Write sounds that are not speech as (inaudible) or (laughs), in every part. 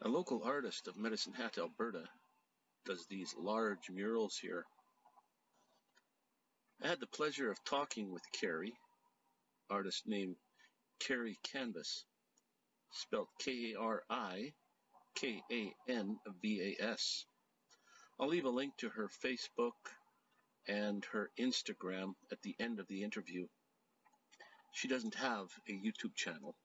A local artist of Medicine Hat, Alberta, does these large murals here. I had the pleasure of talking with Kari, artist named Kari Kanvas, spelled K-A-R-I-K-A-N-V-A-S. I'll leave a link to her Facebook and her Instagram at the end of the interview. She doesn't have a YouTube channel.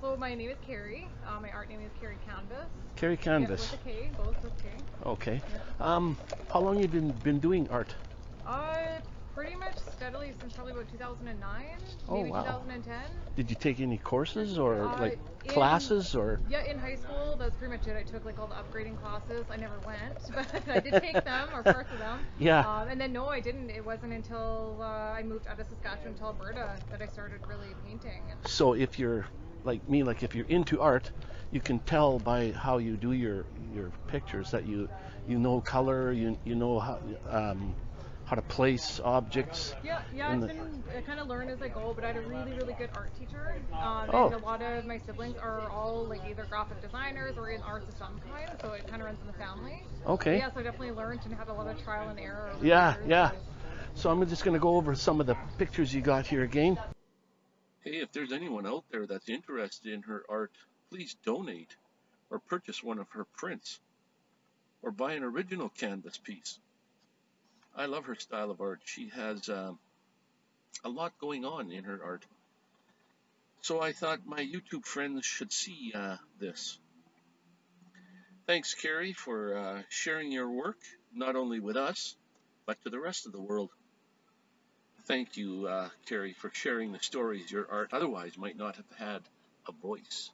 So my name is Kari. Uh, my art name is Kari Kanvas. Kari Yeah, Kanvas. a K, both with K. Okay. Um, how long you been been doing art? Uh, pretty much steadily since probably about 2009, Oh, maybe wow. 2010. Did you take any courses or Uh, like in- classes or? Yeah, in high school, that's pretty much it. I took like all the upgrading classes. I never went, (laughs) but I did take them or parts of them. (laughs) Yeah. Um, and then no, I didn't. It wasn't until uh, I moved out of Saskatchewan to Alberta that I started really painting. So if you're like me, like if you're into art, you can tell by how you do your your pictures that you you know color, you you know how um, how to place objects. Yeah, yeah, the- been I kind of learn as I go, but I had a really, really good art teacher. Um, Oh. And a lot of my siblings are all like either graphic designers or in arts of some kind, so it kind of runs in the family. Okay. Yeah, so I definitely learned and had a lot of trial and error. Yeah, years, yeah. so- So I'm just gonna go over some of the pictures you got here again. Hey, if there's anyone out there that's interested in her art, please donate or purchase one of her prints or buy an original canvas piece. I love her style of art. She has um, a lot going on in her art. So I thought my YouTube friends should see uh, this. Thanks, Kari, for uh, sharing your work, not only with us, but to the rest of the world. Thank you, uh, Kari, for sharing the stories your art otherwise might not have had a voice.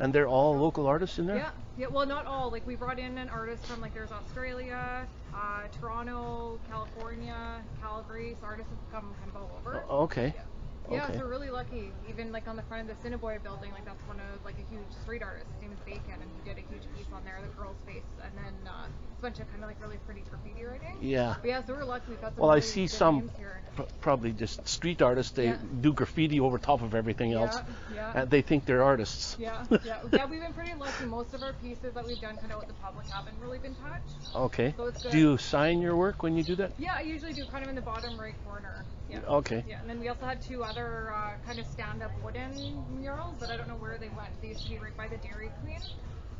And they're all local artists in there? Yeah, yeah. Well, not all. Like we brought in an artist from like there's Australia, uh, Toronto, California, Calgary. So artists have come kind of all over. O- Okay. Yeah. Yeah, so we're really lucky. Even like on the front of the Cinnaboy building, like that's one of like a huge street artist. His name is Bacon, and he did a on there, the girl's face, and then uh, a bunch of kind of like really pretty graffiti writing. Yeah. But yeah, so we're lucky. We've got some Well, I see some pr- probably just street artists. They Yeah. do graffiti over top of everything else, Yeah, yeah. and they think they're artists. Yeah, yeah, (laughs) yeah. We've been pretty lucky. Most of our pieces that we've done kind of with the public haven't really been touched. Okay. So it's good. Do you sign your work when you do that? Yeah, I usually do kind of in the bottom right corner. Yeah. Okay. Yeah, and then we also had two other uh, kind of stand-up wooden murals, but I don't know where they went. They used to be right by the Dairy Queen.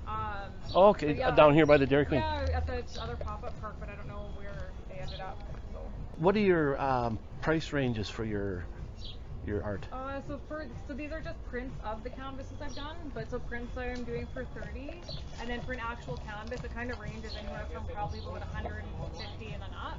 Um, Okay, yeah, down here by the Dairy Queen. Yeah, at the other pop-up park, but I don't know where they ended up. So. What are your um, price ranges for your your art? Uh, so for so these are just prints of the canvases I've done, but so prints I'm doing for 30, and then for an actual canvas it kind of ranges anywhere from probably about 150 and then up.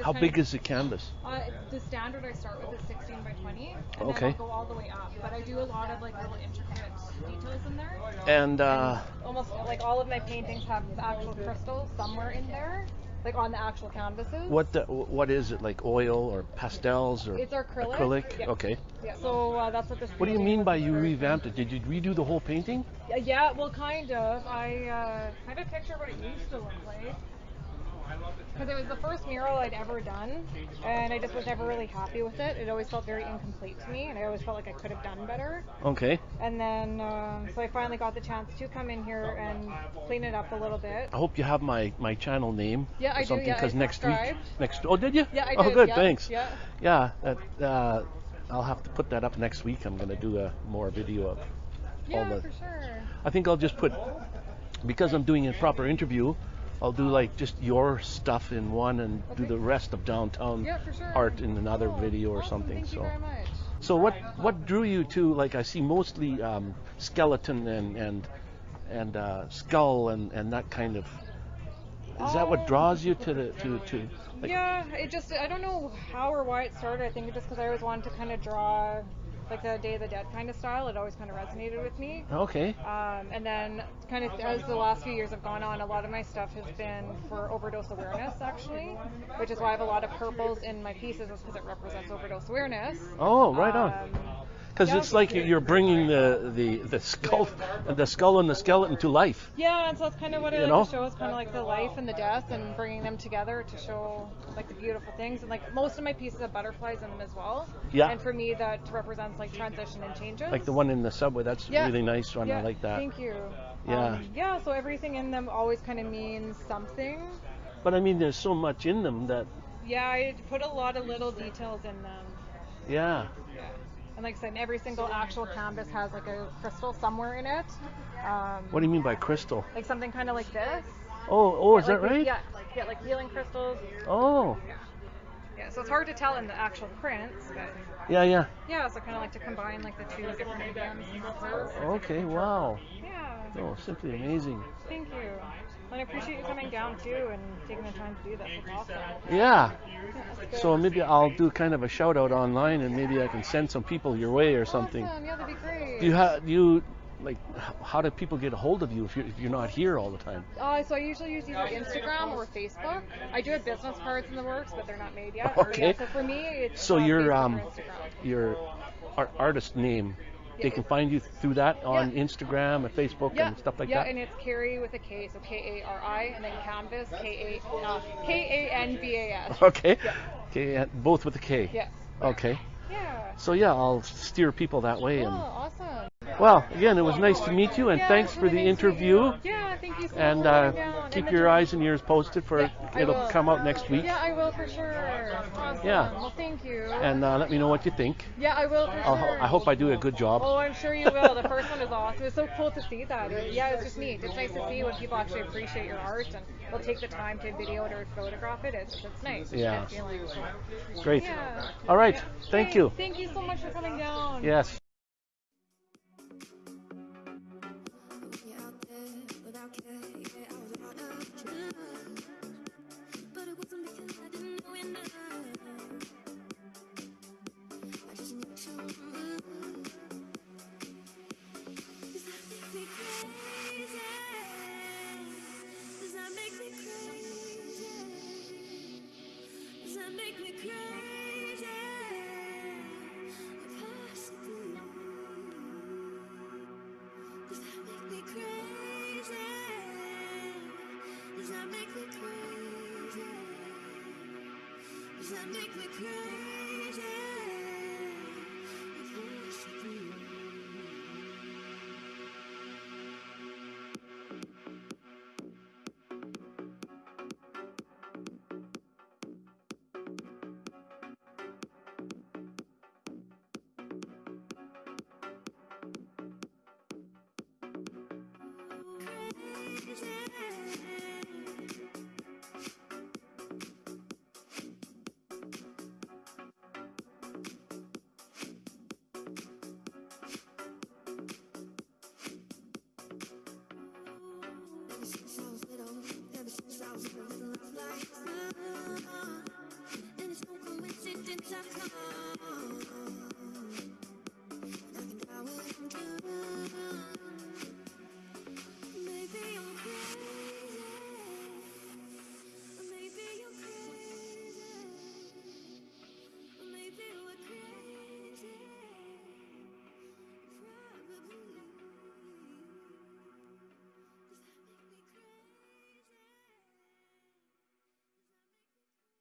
How big of- is the canvas? Uh, the standard I start with is 16 by 20, and Okay. then I'll go all the way up. But I do a lot of like little intricate details in there. And uh, Almost like all of my paintings have actual crystals somewhere in there, like on the actual canvases. what the, what is it like oil or pastels or It's acrylic. acrylic? Yeah. Okay. Yeah. So uh, that's what this. What do you mean by you revamped it? Did you redo the whole painting? Yeah, yeah, well, kind of. I uh, kind of picture of what it used to look like. Because it was the first mural I'd ever done, and I just was never really happy with it. It always felt very incomplete to me, and I always felt like I could have done better. Okay. And then, um, so I finally got the chance to come in here and clean it up a little bit. I hope you have my, my channel name Yeah, or I do, something yeah, I next week next oh did you? Yeah, I did. Oh good, yeah, thanks. yeah. Yeah, that, uh, I'll have to put that up next week. I'm gonna do a more video of Yeah, all the for sure. I think I'll just put because I'm doing a proper interview. I'll do like just your stuff in one and do the rest of downtown Yeah, sure. art in another Cool. video or Awesome, something. Thank so, you very much. so what what drew you to like I see mostly um, skeleton and and and uh, skull and and that kind of. Is that what draws you to the to to? Like, yeah, it just I don't know how or why it started. I think just because I always wanted to kind of draw like the Day of the Dead kind of style. It always kind of resonated with me. Okay. Um, and then, kind of as the last few years have gone on, a lot of my stuff has been for overdose awareness, actually, which is why I have a lot of purples in my pieces, is because it represents overdose awareness. Oh, right on. Um, because it's like you. you're bringing the the the skull the skull and the skeleton to life. Yeah, and so it's kind of what I You like know? to show is kind of like the life and the death and bringing them together to show like the beautiful things. And like most of my pieces have butterflies in them as well. Yeah. And for me, that represents like transition and changes. Like the one in the subway, that's a Yeah. really nice one. yeah, I like that. Thank you. Yeah. Um, yeah, so everything in them always kind of means something. But I mean, there's so much in them that, Yeah, I put a lot of little details in them. yeah. Yeah. And like I said, every single actual canvas has like a crystal somewhere in it. Um, What do you mean by crystal? like something kind of like this. Oh, oh, is Like that these- right? Yeah, yeah, like healing crystals. Oh, Yeah. Yeah, so it's hard to tell in the actual prints, but yeah, yeah. yeah, so kind of like to combine like the two different mediums. Okay, wow. Yeah, Oh, simply amazing. thank you. And I appreciate you coming down too and taking the time to do this. It's awesome. Yeah. Yeah. So maybe I'll do kind of a shout out online, and maybe I can send some people your way or something. Awesome. Yeah, that'd be great. Do you have you like how do people get a hold of you if you're if you're not here all the time? Uh, so I usually use either Instagram or Facebook. I do have business cards in the works, but they're not made yet. (laughs) Yeah, Okay. so for me, it's So your um your art, artist name, they can find you through that on Yeah. Instagram and Facebook yeah, and stuff like yeah, that. Yeah, and it's Kari with a K, so K A R I, and then Kanvas K A uh, K A N V A S. (laughs) Okay. Yeah. Okay, both with a K. Yes. Okay. Yeah. So yeah, I'll steer people that way. Oh, And awesome. Well, again, it was nice to meet you, and Yeah, thanks for the nice interview. Yeah, thank you so And uh, keep And your eyes and ears posted for Yeah, it'll come out next week. Yeah, I will for sure. Awesome. Yeah. Well, thank you. And uh, let me know what you think. yeah, I will for I'll, sure. I hope I do a good job. Oh, I'm sure you will. The first one is awesome. It's so cool to see that. Yeah, it's just neat. It's nice to see when people actually appreciate your art and will take the time to video it or photograph it. It's, it's nice. It's Yeah. feeling. Great. Yeah. All right. Thank Hey, you. Thank you so much for coming down. Yes. Does that make me crazy? I love like And it's no coincidence I've come